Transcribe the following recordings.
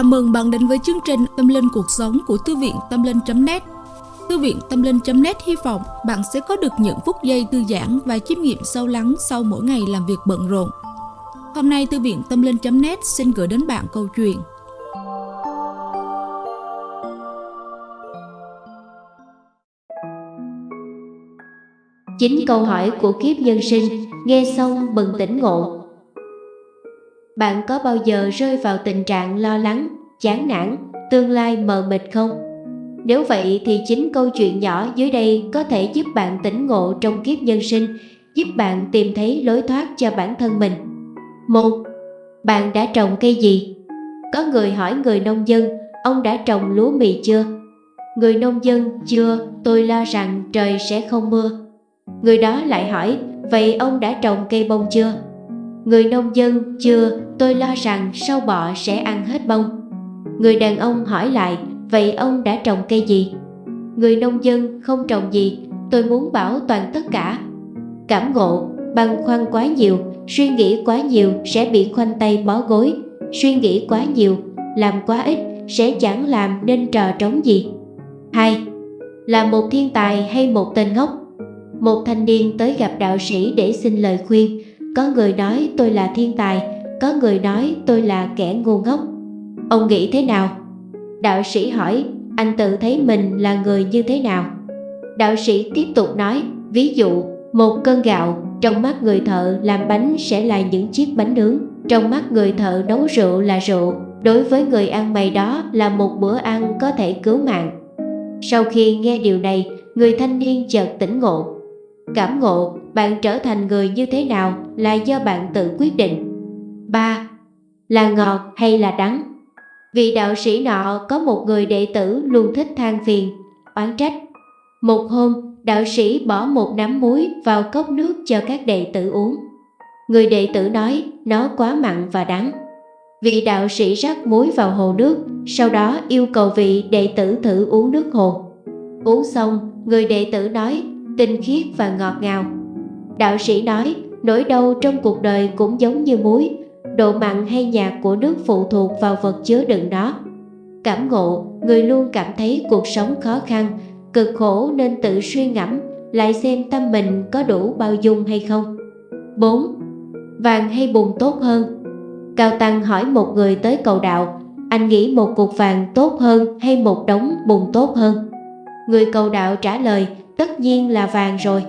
Chào mừng bạn đến với chương trình Tâm Linh Cuộc Sống của Thư viện Tâm Linh.net Thư viện Tâm Linh.net hy vọng bạn sẽ có được những phút giây thư giãn và chiêm nghiệm sâu lắng sau mỗi ngày làm việc bận rộn. Hôm nay Thư viện Tâm Linh.net xin gửi đến bạn câu chuyện Chính câu hỏi của kiếp nhân sinh, nghe xong bừng tỉnh ngộ. Bạn có bao giờ rơi vào tình trạng lo lắng, chán nản, tương lai mờ mịt không? Nếu vậy thì chính câu chuyện nhỏ dưới đây có thể giúp bạn tỉnh ngộ trong kiếp nhân sinh, giúp bạn tìm thấy lối thoát cho bản thân mình. Một, Bạn đã trồng cây gì? Có người hỏi người nông dân, ông đã trồng lúa mì chưa? Người nông dân, chưa, tôi lo rằng trời sẽ không mưa. Người đó lại hỏi, vậy ông đã trồng cây bông chưa? Người nông dân, chưa, tôi lo rằng sâu bọ sẽ ăn hết bông. Người đàn ông hỏi lại, vậy ông đã trồng cây gì? Người nông dân không trồng gì, tôi muốn bảo toàn tất cả. Cảm ngộ, băn khoăn quá nhiều, suy nghĩ quá nhiều sẽ bị khoanh tay bó gối, suy nghĩ quá nhiều, làm quá ít sẽ chẳng làm nên trò trống gì. 2. Là một thiên tài hay một tên ngốc? Một thanh niên tới gặp đạo sĩ để xin lời khuyên, có người nói tôi là thiên tài, có người nói tôi là kẻ ngu ngốc. Ông nghĩ thế nào? Đạo sĩ hỏi, anh tự thấy mình là người như thế nào? Đạo sĩ tiếp tục nói, ví dụ, một cân gạo, trong mắt người thợ làm bánh sẽ là những chiếc bánh nướng, trong mắt người thợ nấu rượu là rượu, đối với người ăn mày đó là một bữa ăn có thể cứu mạng. Sau khi nghe điều này, người thanh niên chợt tỉnh ngộ, Cảm ngộ, bạn trở thành người như thế nào là do bạn tự quyết định. 3. Là ngọt hay là đắng? Vị đạo sĩ nọ có một người đệ tử luôn thích than phiền, oán trách. Một hôm, đạo sĩ bỏ một nắm muối vào cốc nước cho các đệ tử uống. Người đệ tử nói nó quá mặn và đắng. Vị đạo sĩ rắc muối vào hồ nước, sau đó yêu cầu vị đệ tử thử uống nước hồ. Uống xong, người đệ tử nói tinh khiết và ngọt ngào. Đạo sĩ nói, nỗi đau trong cuộc đời cũng giống như muối, độ mặn hay nhạt của nước phụ thuộc vào vật chứa đựng nó. Cảm ngộ, người luôn cảm thấy cuộc sống khó khăn, cực khổ nên tự suy ngẫm, lại xem tâm mình có đủ bao dung hay không. 4. Vàng hay bùn tốt hơn? Cao Tăng hỏi một người tới cầu đạo, anh nghĩ một cục vàng tốt hơn hay một đống bùn tốt hơn? Người cầu đạo trả lời, tất nhiên là vàng rồi.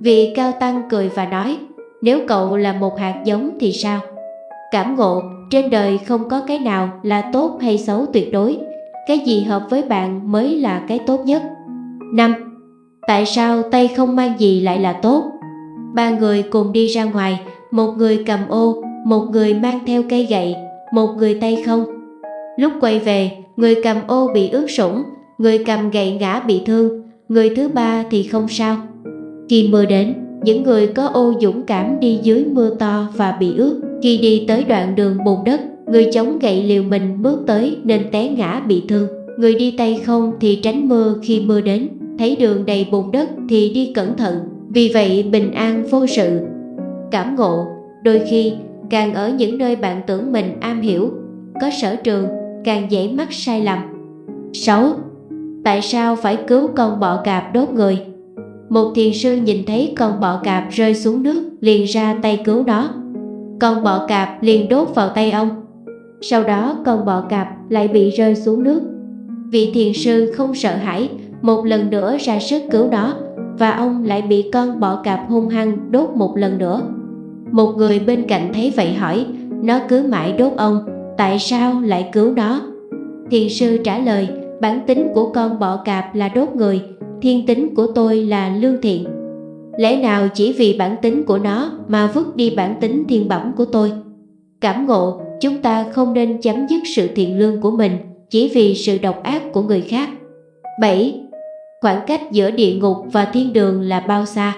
Vị cao tăng cười và nói, nếu cậu là một hạt giống thì sao? Cảm ngộ, trên đời không có cái nào là tốt hay xấu tuyệt đối, cái gì hợp với bạn mới là cái tốt nhất. 5. Tại sao tay không mang gì lại là tốt? Ba người cùng đi ra ngoài, một người cầm ô, một người mang theo cây gậy, một người tay không. Lúc quay về, người cầm ô bị ướt sũng, người cầm gậy ngã bị thương, người thứ ba thì không sao. Khi mưa đến, những người có ô dũng cảm đi dưới mưa to và bị ướt. Khi đi tới đoạn đường bùn đất, người chống gậy liều mình bước tới nên té ngã bị thương. Người đi tay không thì tránh mưa khi mưa đến, thấy đường đầy bùn đất thì đi cẩn thận, vì vậy bình an vô sự. Cảm ngộ, đôi khi càng ở những nơi bạn tưởng mình am hiểu, có sở trường, càng dễ mắc sai lầm. 6 tại sao phải cứu con bọ cạp đốt người. Một thiền sư nhìn thấy con bọ cạp rơi xuống nước liền ra tay cứu nó. Con bọ cạp liền đốt vào tay ông. Sau đó con bọ cạp lại bị rơi xuống nước. Vị thiền sư không sợ hãi, một lần nữa ra sức cứu nó và ông lại bị con bọ cạp hung hăng đốt một lần nữa. Một người bên cạnh thấy vậy hỏi, nó cứ mãi đốt ông, tại sao lại cứu nó? Thiền sư trả lời, bản tính của con bọ cạp là đốt người, thiên tính của tôi là lương thiện. Lẽ nào chỉ vì bản tính của nó mà vứt đi bản tính thiên bẩm của tôi? Cảm ngộ, chúng ta không nên chấm dứt sự thiện lương của mình chỉ vì sự độc ác của người khác. 7. Khoảng cách giữa địa ngục và thiên đường là bao xa?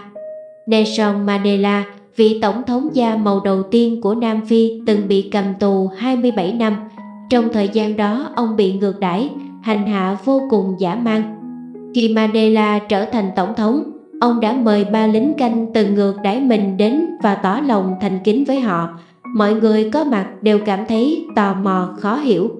Nelson Mandela, vị tổng thống da màu đầu tiên của Nam Phi từng bị cầm tù 27 năm. Trong thời gian đó, ông bị ngược đãi, hành hạ vô cùng dã man. Khi Mandela trở thành tổng thống, ông đã mời ba lính canh từng ngược đãi mình đến và tỏ lòng thành kính với họ. Mọi người có mặt đều cảm thấy tò mò khó hiểu.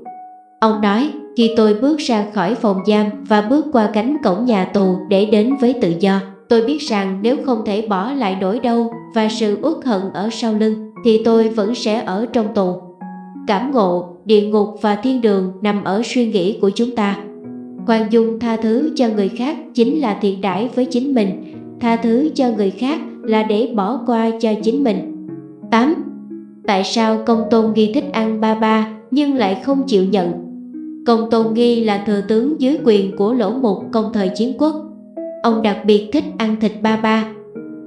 Ông nói, khi tôi bước ra khỏi phòng giam và bước qua cánh cổng nhà tù để đến với tự do, tôi biết rằng nếu không thể bỏ lại nỗi đau và sự uất hận ở sau lưng, thì tôi vẫn sẽ ở trong tù. Cảm ngộ, địa ngục và thiên đường nằm ở suy nghĩ của chúng ta. Khoan dung tha thứ cho người khác chính là thiện đãi với chính mình, tha thứ cho người khác là để bỏ qua cho chính mình. 8. Tại sao công tôn nghi thích ăn ba ba nhưng lại không chịu nhận? Công tôn nghi là thừa tướng dưới quyền của lỗ mục công thời chiến quốc. Ông đặc biệt thích ăn thịt ba ba.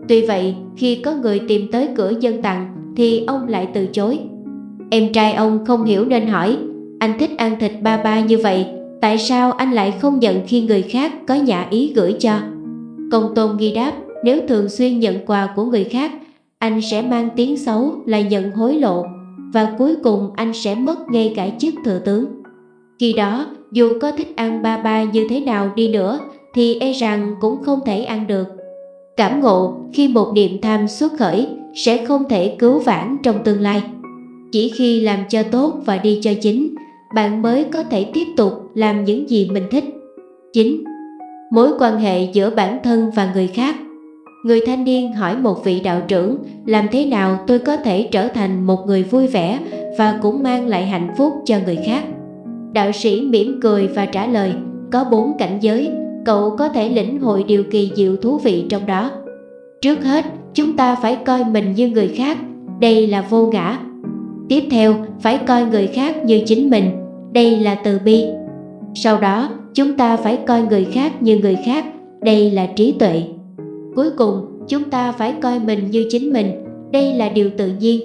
Tuy vậy, khi có người tìm tới cửa dân tặng thì ông lại từ chối. Em trai ông không hiểu nên hỏi, anh thích ăn thịt ba ba như vậy, tại sao anh lại không nhận khi người khác có nhà ý gửi cho? Công tôn nghi đáp, nếu thường xuyên nhận quà của người khác, anh sẽ mang tiếng xấu là nhận hối lộ và cuối cùng anh sẽ mất ngay cả chức thừa tướng. Khi đó, dù có thích ăn ba ba như thế nào đi nữa thì e rằng cũng không thể ăn được. Cảm ngộ khi một niệm tham xuất khởi sẽ không thể cứu vãn trong tương lai. Chỉ khi làm cho tốt và đi cho chính, bạn mới có thể tiếp tục làm những gì mình thích. 9. Mối quan hệ giữa bản thân và người khác Người thanh niên hỏi một vị đạo trưởng làm thế nào tôi có thể trở thành một người vui vẻ và cũng mang lại hạnh phúc cho người khác. Đạo sĩ mỉm cười và trả lời, có bốn cảnh giới, cậu có thể lĩnh hội điều kỳ diệu thú vị trong đó. Trước hết, chúng ta phải coi mình như người khác, đây là vô ngã. Tiếp theo, phải coi người khác như chính mình, đây là từ bi. Sau đó, chúng ta phải coi người khác như người khác, đây là trí tuệ. Cuối cùng, chúng ta phải coi mình như chính mình, đây là điều tự nhiên.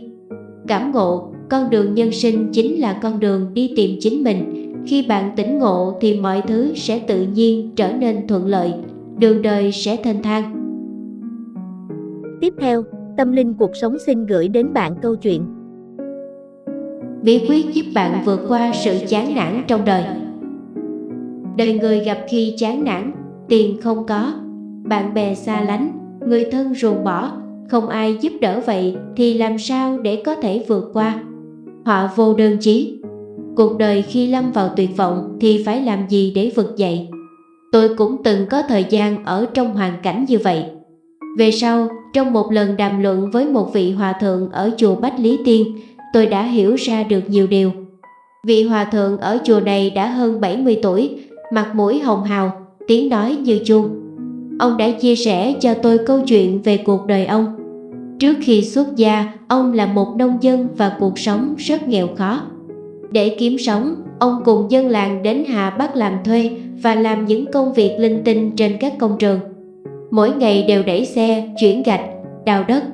Cảm ngộ, con đường nhân sinh chính là con đường đi tìm chính mình. Khi bạn tỉnh ngộ thì mọi thứ sẽ tự nhiên trở nên thuận lợi, đường đời sẽ thanh thang. Tiếp theo, Tâm Linh Cuộc Sống xin gửi đến bạn câu chuyện Bí quyết giúp bạn vượt qua sự chán nản trong đời Đời người gặp khi chán nản, tiền không có, bạn bè xa lánh, người thân ruồng bỏ, không ai giúp đỡ vậy thì làm sao để có thể vượt qua? Họa vô đơn chí. Cuộc đời khi lâm vào tuyệt vọng thì phải làm gì để vực dậy? Tôi cũng từng có thời gian ở trong hoàn cảnh như vậy. Về sau, trong một lần đàm luận với một vị hòa thượng ở chùa Bách Lý Tiên, tôi đã hiểu ra được nhiều điều. Vị hòa thượng ở chùa này đã hơn 70 tuổi, mặt mũi hồng hào, tiếng nói như chuông. Ông đã chia sẻ cho tôi câu chuyện về cuộc đời ông. Trước khi xuất gia, ông là một nông dân và cuộc sống rất nghèo khó. Để kiếm sống, ông cùng dân làng đến Hà Bắc làm thuê và làm những công việc linh tinh trên các công trường. Mỗi ngày đều đẩy xe, chuyển gạch, đào đất.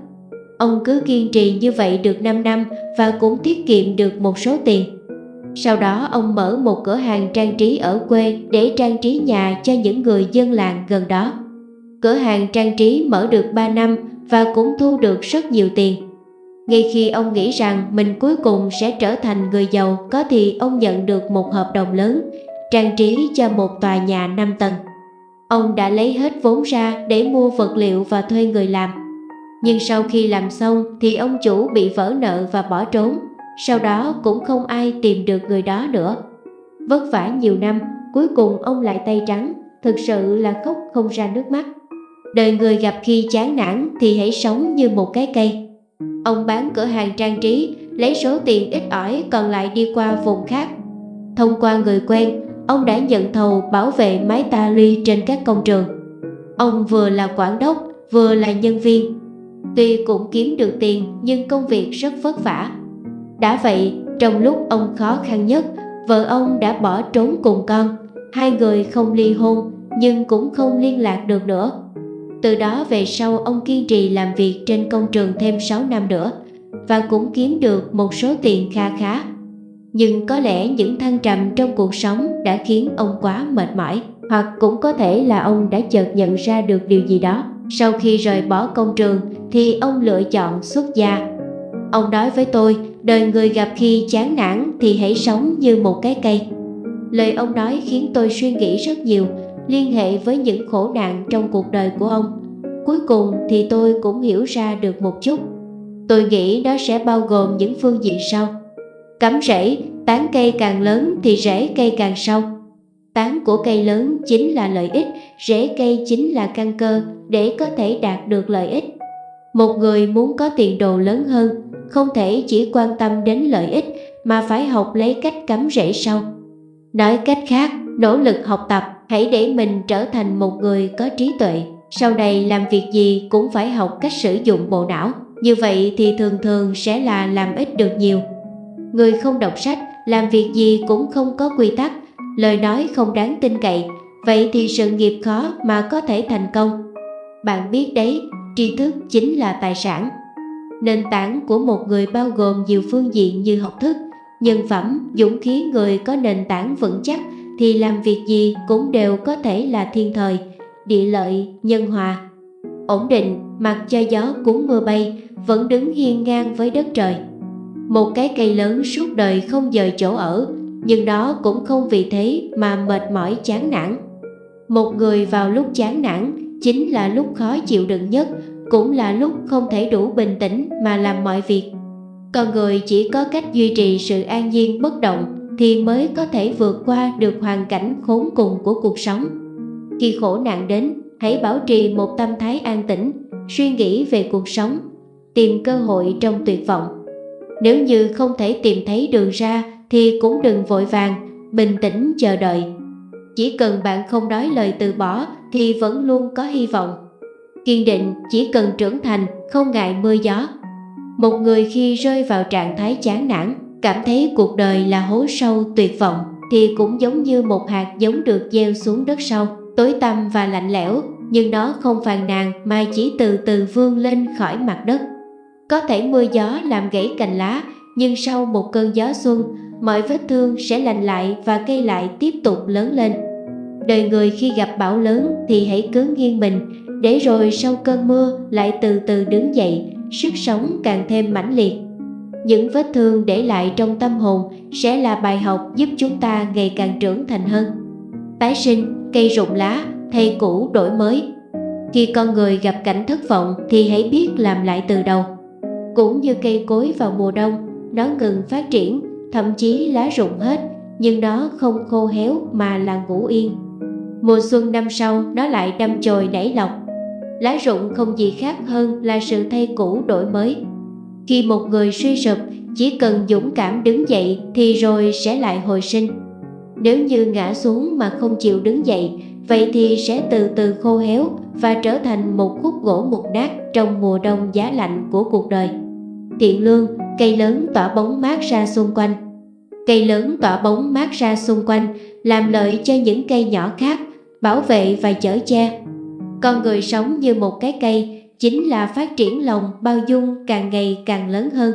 Ông cứ kiên trì như vậy được 5 năm và cũng tiết kiệm được một số tiền. Sau đó ông mở một cửa hàng trang trí ở quê để trang trí nhà cho những người dân làng gần đó. Cửa hàng trang trí mở được 3 năm và cũng thu được rất nhiều tiền. Ngay khi ông nghĩ rằng mình cuối cùng sẽ trở thành người giàu có thì ông nhận được một hợp đồng lớn, trang trí cho một tòa nhà 5 tầng. Ông đã lấy hết vốn ra để mua vật liệu và thuê người làm. Nhưng sau khi làm xong thì ông chủ bị vỡ nợ và bỏ trốn, sau đó cũng không ai tìm được người đó nữa. Vất vả nhiều năm, cuối cùng ông lại tay trắng, thực sự là khóc không ra nước mắt. Đời người gặp khi chán nản thì hãy sống như một cái cây. Ông bán cửa hàng trang trí, lấy số tiền ít ỏi còn lại đi qua vùng khác. Thông qua người quen, ông đã nhận thầu bảo vệ máy ta ly trên các công trường. Ông vừa là quản đốc, vừa là nhân viên. Tuy cũng kiếm được tiền nhưng công việc rất vất vả. Đã vậy, trong lúc ông khó khăn nhất, vợ ông đã bỏ trốn cùng con. Hai người không ly hôn nhưng cũng không liên lạc được nữa. Từ đó về sau ông kiên trì làm việc trên công trường thêm 6 năm nữa và cũng kiếm được một số tiền kha khá. Nhưng có lẽ những thăng trầm trong cuộc sống đã khiến ông quá mệt mỏi hoặc cũng có thể là ông đã chợt nhận ra được điều gì đó. Sau khi rời bỏ công trường thì ông lựa chọn xuất gia. Ông nói với tôi, đời người gặp khi chán nản thì hãy sống như một cái cây. Lời ông nói khiến tôi suy nghĩ rất nhiều liên hệ với những khổ nạn trong cuộc đời của ông. Cuối cùng thì tôi cũng hiểu ra được một chút. Tôi nghĩ nó sẽ bao gồm những phương diện sau. Cắm rễ, tán cây càng lớn thì rễ cây càng sâu. Tán của cây lớn chính là lợi ích, rễ cây chính là căn cơ để có thể đạt được lợi ích. Một người muốn có tiền đồ lớn hơn, không thể chỉ quan tâm đến lợi ích mà phải học lấy cách cắm rễ sâu. Nói cách khác, nỗ lực học tập, hãy để mình trở thành một người có trí tuệ. Sau này làm việc gì cũng phải học cách sử dụng bộ não. Như vậy thì thường thường sẽ là làm ít được nhiều. Người không đọc sách, làm việc gì cũng không có quy tắc, lời nói không đáng tin cậy, vậy thì sự nghiệp khó mà có thể thành công. Bạn biết đấy, tri thức chính là tài sản. Nền tảng của một người bao gồm nhiều phương diện như học thức, nhân phẩm, dũng khí người có nền tảng vững chắc thì làm việc gì cũng đều có thể là thiên thời, địa lợi, nhân hòa. Ổn định, mặc cho gió cuốn mưa bay, vẫn đứng hiên ngang với đất trời. Một cái cây lớn suốt đời không dời chỗ ở, nhưng đó cũng không vì thế mà mệt mỏi chán nản. Một người vào lúc chán nản chính là lúc khó chịu đựng nhất, cũng là lúc không thể đủ bình tĩnh mà làm mọi việc. Con người chỉ có cách duy trì sự an nhiên bất động thì mới có thể vượt qua được hoàn cảnh khốn cùng của cuộc sống. Khi khổ nạn đến, hãy bảo trì một tâm thái an tĩnh, suy nghĩ về cuộc sống, tìm cơ hội trong tuyệt vọng. Nếu như không thể tìm thấy đường ra thì cũng đừng vội vàng, bình tĩnh chờ đợi. Chỉ cần bạn không nói lời từ bỏ thì vẫn luôn có hy vọng. Kiên định chỉ cần trưởng thành, không ngại mưa gió. Một người khi rơi vào trạng thái chán nản, cảm thấy cuộc đời là hố sâu tuyệt vọng thì cũng giống như một hạt giống được gieo xuống đất sâu, tối tăm và lạnh lẽo, nhưng nó không phàn nàn mà chỉ từ từ vươn lên khỏi mặt đất. Có thể mưa gió làm gãy cành lá, nhưng sau một cơn gió xuân, mọi vết thương sẽ lành lại và cây lại tiếp tục lớn lên. Đời người khi gặp bão lớn thì hãy cứ nghiêng mình, để rồi sau cơn mưa lại từ từ đứng dậy, sức sống càng thêm mãnh liệt. Những vết thương để lại trong tâm hồn sẽ là bài học giúp chúng ta ngày càng trưởng thành hơn. Tái sinh, cây rụng lá, thay cũ đổi mới. Khi con người gặp cảnh thất vọng thì hãy biết làm lại từ đầu. Cũng như cây cối vào mùa đông, nó ngừng phát triển, thậm chí lá rụng hết, nhưng nó không khô héo mà là ngủ yên. Mùa xuân năm sau nó lại đâm chồi nảy lọc. Lá rụng không gì khác hơn là sự thay cũ đổi mới. Khi một người suy sụp, chỉ cần dũng cảm đứng dậy thì rồi sẽ lại hồi sinh. Nếu như ngã xuống mà không chịu đứng dậy, vậy thì sẽ từ từ khô héo và trở thành một khúc gỗ mục nát trong mùa đông giá lạnh của cuộc đời. Thiện lương, cây lớn tỏa bóng mát ra xung quanh. Cây lớn tỏa bóng mát ra xung quanh, làm lợi cho những cây nhỏ khác, bảo vệ và chở che. Con người sống như một cái cây, chính là phát triển lòng bao dung càng ngày càng lớn hơn.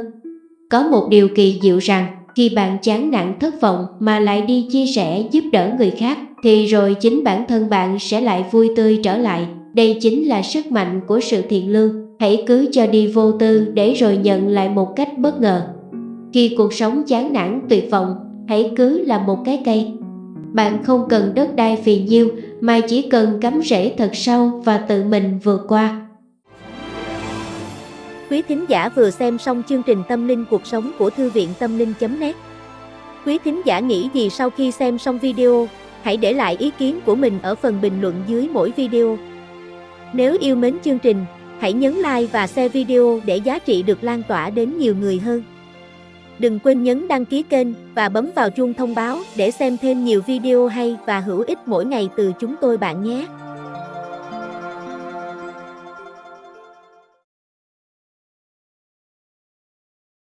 Có một điều kỳ diệu rằng, khi bạn chán nản thất vọng mà lại đi chia sẻ giúp đỡ người khác, thì rồi chính bản thân bạn sẽ lại vui tươi trở lại. Đây chính là sức mạnh của sự thiện lương. Hãy cứ cho đi vô tư để rồi nhận lại một cách bất ngờ. Khi cuộc sống chán nản tuyệt vọng, hãy cứ là một cái cây. Bạn không cần đất đai phì nhiêu mà chỉ cần cắm rễ thật sâu và tự mình vượt qua. Quý thính giả vừa xem xong chương trình Tâm linh cuộc sống của Thư viện Tâm linh.net Quý thính giả nghĩ gì sau khi xem xong video? Hãy để lại ý kiến của mình ở phần bình luận dưới mỗi video. Nếu yêu mến chương trình, hãy nhấn like và share video để giá trị được lan tỏa đến nhiều người hơn. Đừng quên nhấn đăng ký kênh và bấm vào chuông thông báo để xem thêm nhiều video hay và hữu ích mỗi ngày từ chúng tôi bạn nhé.